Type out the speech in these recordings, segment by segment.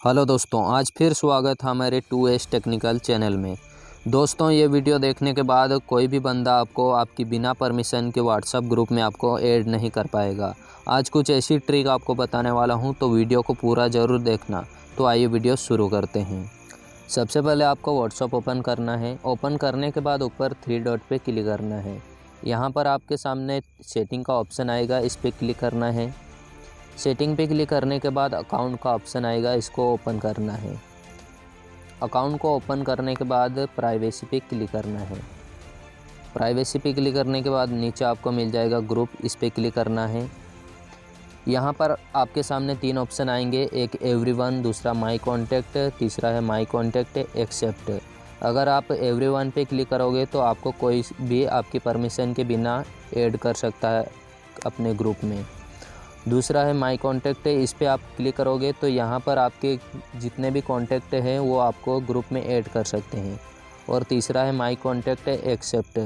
Hello दोस्तों, आज फिर स्वागत है हमारे टू एस टेक्निकल चैनल में। दोस्तों, ये वीडियो देखने के बाद कोई भी बंदा आपको, आपकी बिना परमिशन के व्हाट्सअप ग्रुप में आपको ऐड नहीं कर पाएगा। आज कुछ ऐसी ट्रिक आपको बताने वाला हूँ तो वीडियो को पूरा ज़रूर देखना। तो आइए वीडियो शुरू करते हैं। सबसे पहले आपको व्हाट्सअप ओपन करना है। ओपन करने के बाद ऊपर थ्री डॉट पर क्लिक करना है। यहाँ पर आपके सामने सेटिंग का ऑप्शन आएगा, इस पर क्लिक करना है। सेटिंग पे क्लिक करने के बाद अकाउंट का ऑप्शन आएगा, इसको ओपन करना है। अकाउंट को ओपन करने के बाद प्राइवेसी पे क्लिक करना है। प्राइवेसी पे क्लिक करने के बाद नीचे आपको मिल जाएगा ग्रुप, इस पर क्लिक करना है। यहाँ पर आपके सामने तीन ऑप्शन आएँगे, एक एवरीवन, दूसरा माई कॉन्टैक्ट, तीसरा है माई कॉन्टैक्ट, एक्सेप्ट। अगर आप एवरीवन पे क्लिक करोगे तो आपको कोई भी आपकी परमिशन के बिना ऐड कर सकता है अपने ग्रुप में। दूसरा है माई कॉन्टैक्ट इस पर आप क्लिक करोगे तो यहाँ पर आपके जितने भी कॉन्टैक्ट हैं, वो आपको ग्रुप में ऐड कर सकते हैं। और तीसरा है माई कॉन्टैक्ट एक्सेप्ट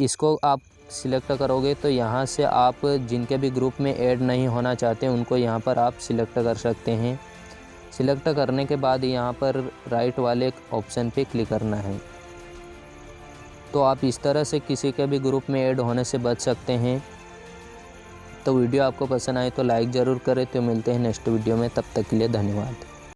इसको आप सिलेक्ट करोगे तो यहाँ से आप जिनके भी ग्रुप में ऐड नहीं होना चाहते, उनको यहाँ पर आप सिलेक्ट कर सकते हैं। सिलेक्ट करने के बाद यहाँ पर राइट वाले ऑप्शन पे क्लिक करना है। तो आप इस तरह से किसी के भी ग्रुप में ऐड होने से बच सकते हैं। तो वीडियो आपको पसंद आए तो लाइक ज़रूर करें। तो मिलते हैं नेक्स्ट वीडियो में। तब तक के लिए धन्यवाद।